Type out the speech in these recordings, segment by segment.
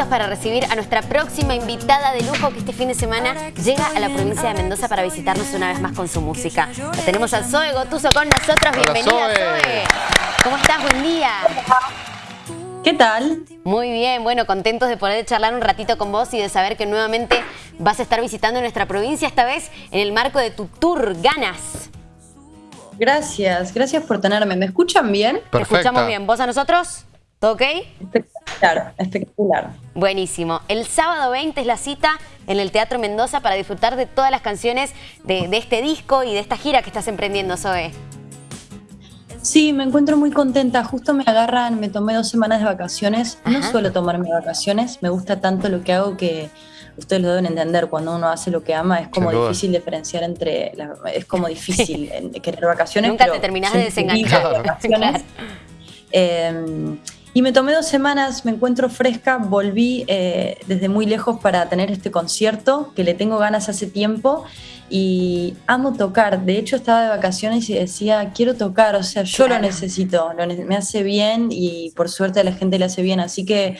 listos para recibir a nuestra próxima invitada de lujo que este fin de semana llega a la provincia de Mendoza para visitarnos una vez más con su música. La tenemos a Zoe Gotuso con nosotros. Bienvenida, Zoe. ¿Cómo estás? Buen día. ¿Qué tal? Muy bien, bueno, contentos de poder charlar un ratito con vos y de saber que nuevamente vas a estar visitando nuestra provincia, esta vez en el marco de tu tour Ganas. Gracias, gracias por tenerme. ¿Me escuchan bien? Te escuchamos bien. ¿Vos a nosotros? ¿Todo ok? Espectacular, espectacular. Buenísimo. El sábado 20 es la cita en el Teatro Mendoza para disfrutar de todas las canciones de, este disco y de esta gira que estás emprendiendo, Zoe. Sí, me encuentro muy contenta. Justo me agarran, me tomé dos semanas de vacaciones. No suelo tomarme vacaciones. Me gusta tanto lo que hago que ustedes lo deben entender. Cuando uno hace lo que ama es como difícil diferenciar entre... es como difícil querer vacaciones. Nunca te terminás de desenganchar. Em, y me tomé dos semanas, me encuentro fresca, volví eh, desde muy lejos para tener este concierto que le tengo ganas hace tiempo y amo tocar. De hecho estaba de vacaciones y decía, quiero tocar, o sea, yo lo necesito, me hace bien y por suerte a la gente le hace bien, así que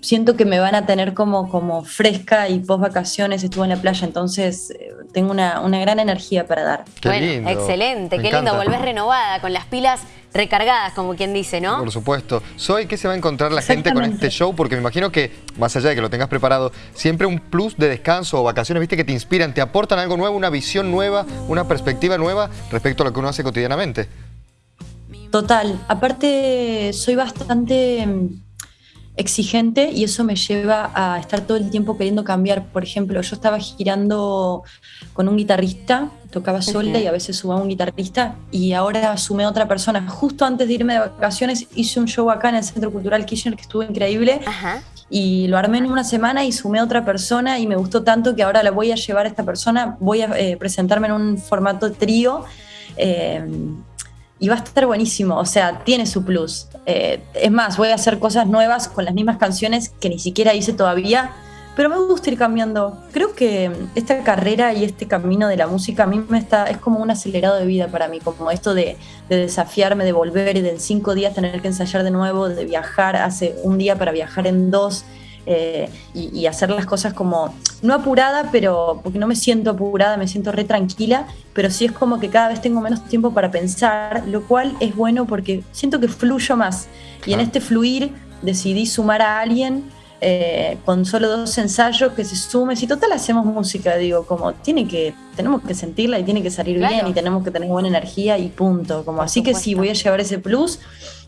siento que me van a tener como, como fresca y post vacaciones, estuve en la playa, entonces eh, tengo una, gran energía para dar. bueno, excelente, qué lindo, volvés renovada, con las pilas recargadas, como quien dice, ¿no? Por supuesto. Soy, ¿qué se va a encontrar la gente con este show? Porque me imagino que, más allá de que lo tengas preparado, siempre un plus de descanso o vacaciones, viste, que te inspiran, te aportan algo nuevo, una visión nueva, una perspectiva nueva respecto a lo que uno hace cotidianamente. Total. Aparte, soy bastante mm, exigente y eso me lleva a estar todo el tiempo queriendo cambiar. Por ejemplo, yo estaba girando con un guitarrista, tocaba sola y a veces sumaba un guitarrista y ahora sumé a otra persona. Justo antes de irme de vacaciones hice un show acá en el Centro Cultural Kirchner que estuvo increíble y lo armé en una semana y sumé a otra persona y me gustó tanto que ahora la voy a llevar a esta persona, voy a eh, presentarme en un formato trío. Eh, y va a estar buenísimo, o sea, tiene su plus. Eh, es más, voy a hacer cosas nuevas con las mismas canciones que ni siquiera hice todavía, pero me gusta ir cambiando. Creo que esta carrera y este camino de la música a mí me está, es como un acelerado de vida para mí, como esto de, de desafiarme, de volver y de en cinco días tener que ensayar de nuevo, de viajar hace un día para viajar en dos. Eh, y, hacer las cosas como, no apurada, pero porque no me siento apurada, me siento re tranquila, pero sí es como que cada vez tengo menos tiempo para pensar, lo cual es bueno porque siento que fluyo más. Y en este fluir decidí sumar a alguien eh, con solo dos ensayos que se sume. Si total hacemos música, digo, como tiene que, tenemos que sentirla y tiene que salir bien y tenemos que tener buena energía y punto. Como así que sí, voy a llevar ese plus.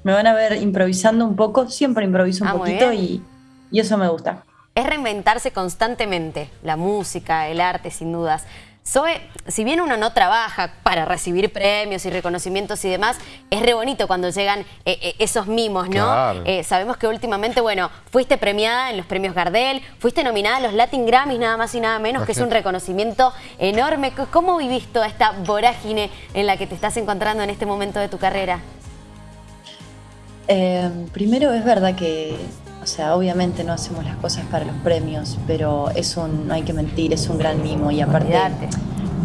Me van a ver improvisando un poco, siempre improviso un ah, poquito y y eso me gusta. Es reinventarse constantemente, la música, el arte, sin dudas. Zoe, si bien uno no trabaja para recibir premios y reconocimientos y demás, es re bonito cuando llegan eh, eh, esos mimos, ¿no? Eh, sabemos que últimamente, bueno, fuiste premiada en los premios Gardel, fuiste nominada a los Latin Grammys, nada más y nada menos, que es un reconocimiento enorme. ¿Cómo vivís toda esta vorágine en la que te estás encontrando en este momento de tu carrera? primero, es verdad que o sea, obviamente no hacemos las cosas para los premios, pero es un, no hay que mentir, es un gran mimo y aparte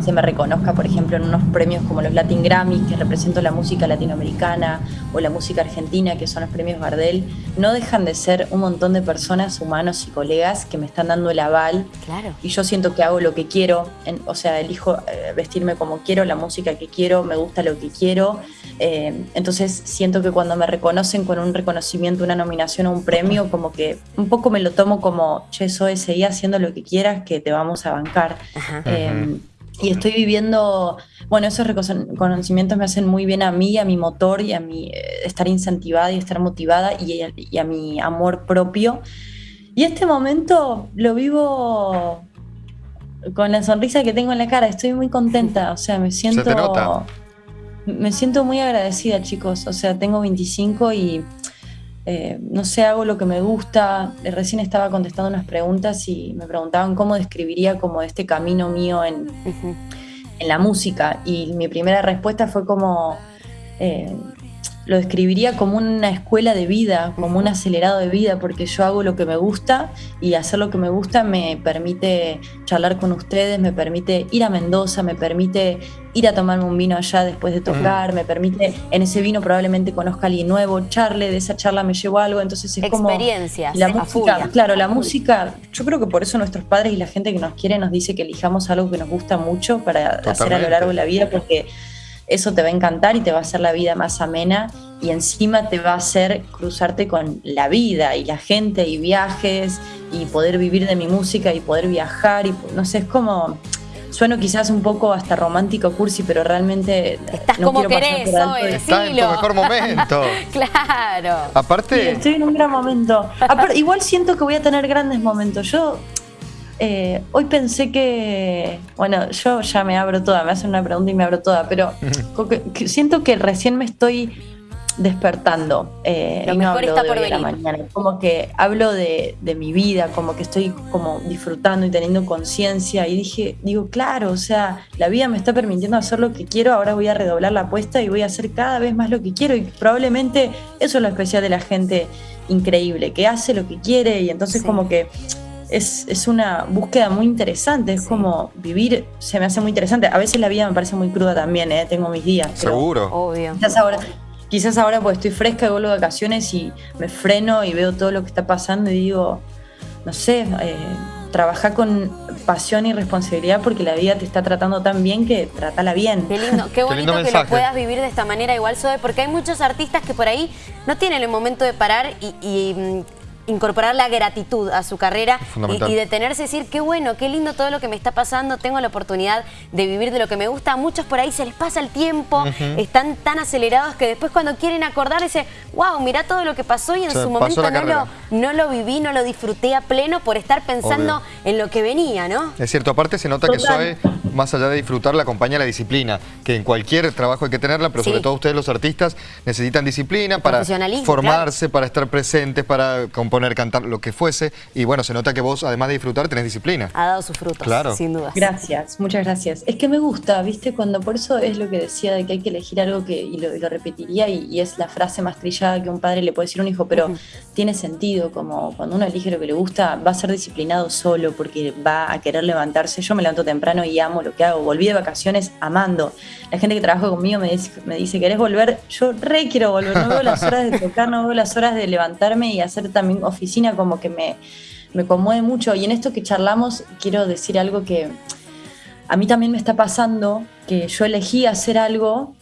se me reconozca, por ejemplo, en unos premios como los Latin Grammys, que represento la música latinoamericana, o la música argentina, que son los premios Gardel, no dejan de ser un montón de personas, humanos y colegas que me están dando el aval. Claro. Y yo siento que hago lo que quiero, o sea, elijo eh, vestirme como quiero, la música que quiero, me gusta lo que quiero. Eh, entonces siento que cuando me reconocen con un reconocimiento, una nominación o un premio, como que un poco me lo tomo como, che, soy, seguí haciendo lo que quieras, que te vamos a bancar. Eh, y estoy viviendo, bueno, esos reconocimientos me hacen muy bien a mí, a mi motor y a mi eh, estar incentivada y estar motivada y, a mi amor propio. Y este momento lo vivo con la sonrisa que tengo en la cara, estoy muy contenta, o sea, me siento... Me siento muy agradecida, chicos, o sea, tengo 25 y eh, no sé, hago lo que me gusta. Eh, recién estaba contestando unas preguntas y me preguntaban cómo describiría como este camino mío en, en la música. Y mi primera respuesta fue como, eh, lo describiría como una escuela de vida, como un acelerado de vida, porque yo hago lo que me gusta y hacer lo que me gusta me permite charlar con ustedes, me permite ir a Mendoza, me permite ir a tomarme un vino allá después de tocar, me permite, en ese vino probablemente conozca a alguien nuevo, charle, de esa charla me llevo algo, entonces es como... Experiencias, la música, claro, la música, yo creo que por eso nuestros padres y la gente que nos quiere nos dice que elijamos algo que nos gusta mucho para hacer a lo largo de la vida, porque eso te va a encantar y te va a hacer la vida más amena y encima te va a hacer cruzarte con la vida y la gente y viajes y poder vivir de mi música y poder viajar y no sé, es como sueno quizás un poco hasta romántico cursi, pero realmente estás como querés, hoy, Estás en tu mejor momento. claro. Aparte, estoy en un gran momento. igual siento que voy a tener grandes momentos. Yo eh, hoy pensé que, bueno, yo ya me abro toda, me hacen una pregunta y me abro toda, pero siento que recién me estoy despertando. Eh, Lo mejor está por venir. La mañana. Como que hablo de, mi vida, como que estoy como disfrutando y teniendo conciencia. Y dije, digo, claro, o sea, la vida me está permitiendo hacer lo que quiero, ahora voy a redoblar la apuesta y voy a hacer cada vez más lo que quiero. Y probablemente eso es lo especial de la gente increíble, que hace lo que quiere y entonces como que es, una búsqueda muy interesante, es como vivir, se me hace muy interesante. A veces la vida me parece muy cruda también, ¿eh? tengo mis días. Seguro. Obvio. Quizás ahora, quizás ahora porque estoy fresca y vuelvo de vacaciones y me freno y veo todo lo que está pasando y digo, no sé, eh, trabaja con pasión y responsabilidad porque la vida te está tratando tan bien que trátala bien. Qué lindo, qué bonito que lo puedas vivir de esta manera igual, Zoe, porque hay muchos artistas que por ahí no tienen el momento de parar y mm, incorporar la gratitud a su carrera y, detenerse y decir, qué bueno, qué lindo todo lo que me está pasando, tengo la oportunidad de vivir de lo que me gusta. A muchos por ahí se les pasa el tiempo, están tan acelerados que después cuando quieren acordar dice, wow, mira todo lo que pasó y en su momento no lo, no lo, viví, no lo disfruté a pleno por estar pensando en lo que venía, ¿no? Es cierto, aparte se nota que Zoe, más allá de disfrutar, la acompaña la disciplina, que en cualquier trabajo hay que tenerla, pero sobre todo ustedes los artistas necesitan disciplina para formarse, para estar presentes, para componer poner, cantar, lo que fuese. Y bueno, se nota que vos, además de disfrutar, tenés disciplina. Ha dado sus frutos, claro. sin duda. Gracias, muchas gracias. Es que me gusta, ¿viste? Cuando por eso es lo que decía de que hay que elegir algo que, y lo, repetiría, y, es la frase más trillada que un padre le puede decir a un hijo, pero tiene sentido, como cuando uno elige lo que le gusta, va a ser disciplinado solo porque va a querer levantarse. Yo me levanto temprano y amo lo que hago. Volví de vacaciones amando. La gente que trabaja conmigo me dice, me dice ¿querés volver? Yo re quiero volver, no veo las horas de tocar, no veo las horas de levantarme y hacer también oficina como que me, me conmueve mucho. Y en esto que charlamos, quiero decir algo que a mí también me está pasando, que yo elegí hacer algo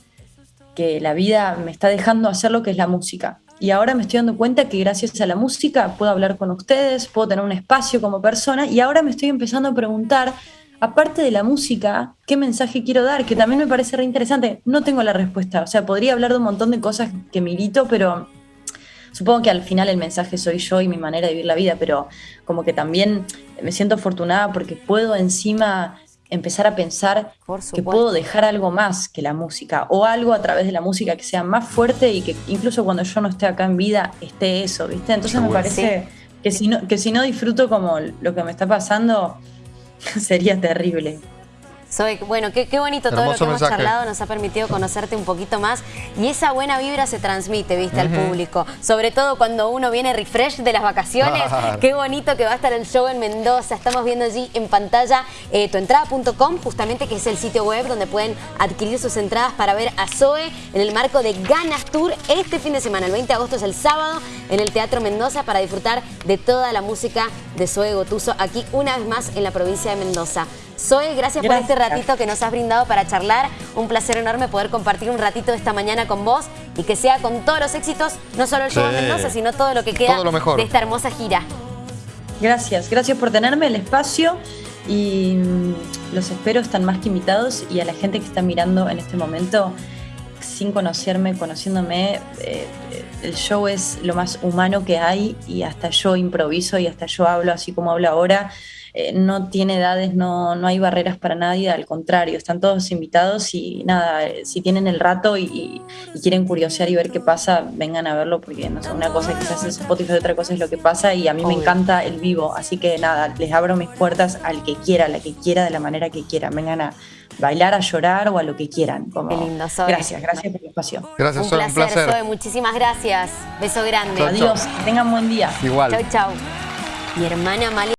que la vida me está dejando hacer lo que es la música. Y ahora me estoy dando cuenta que gracias a la música puedo hablar con ustedes, puedo tener un espacio como persona y ahora me estoy empezando a preguntar, aparte de la música, ¿qué mensaje quiero dar? Que también me parece re interesante. No tengo la respuesta, o sea, podría hablar de un montón de cosas que milito, pero Supongo que al final el mensaje soy yo y mi manera de vivir la vida, pero como que también me siento afortunada porque puedo encima empezar a pensar que puedo dejar algo más que la música o algo a través de la música que sea más fuerte y que incluso cuando yo no esté acá en vida esté eso, ¿viste? Entonces me parece que si, no, que si no disfruto como lo que me está pasando sería terrible. Soy, bueno, qué, bonito todo lo que hemos charlado, nos ha permitido conocerte un poquito más y esa buena vibra se transmite, viste, al público. Sobre todo cuando uno viene refresh de las vacaciones. Qué bonito que va a estar el show en Mendoza. Estamos viendo allí en pantalla eh, tuentrada.com, justamente que es el sitio web donde pueden adquirir sus entradas para ver a Zoe en el marco de Ganas Tour este fin de semana. El 20 de agosto es el sábado en el Teatro Mendoza para disfrutar de toda la música de Zoe Gotuso aquí una vez más en la provincia de Mendoza. Zoe, gracias, por este ratito que nos has brindado para charlar. Un placer enorme poder compartir un ratito de esta mañana con vos y que sea con todos los éxitos, no solo el show de Mendoza, sino todo lo que queda de esta hermosa gira. Gracias, gracias por tenerme el espacio y mm, los espero, están más que invitados y a la gente que está mirando en este momento sin conocerme, conociéndome, eh, el show es lo más humano que hay y hasta yo improviso y hasta yo hablo así como hablo ahora eh, no tiene edades, no, no hay barreras para nadie, al contrario, están todos invitados y nada, eh, si tienen el rato y, quieren curiosear y ver qué pasa, vengan a verlo porque no sé, una cosa quizás es Spotify, otra cosa es lo que pasa y a mí me encanta el vivo, así que nada, les abro mis puertas al que quiera, a la que quiera, de la manera que quiera, vengan a bailar, a llorar o a lo que quieran. Como... Qué lindo, Gracias, gracias por el espacio. Gracias, un placer, un placer. muchísimas gracias. Beso grande. Adiós, que tengan buen día. Igual. Chau, chau. Mi hermana Malia.